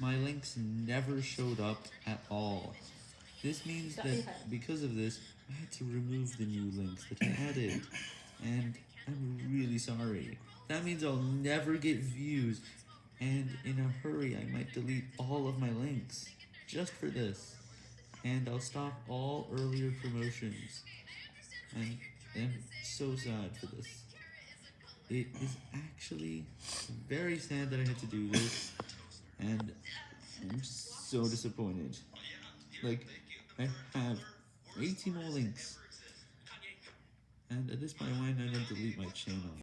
my links never showed up at all. This means that because of this, I had to remove the new links that I added, and I'm really sorry. That means I'll never get views, and in a hurry I might delete all of my links, just for this, and I'll stop all earlier promotions, and I'm so sad for this. It is actually very sad that I had to do this, I'm so disappointed. Like, I have 80 more links, and at this point why not delete my?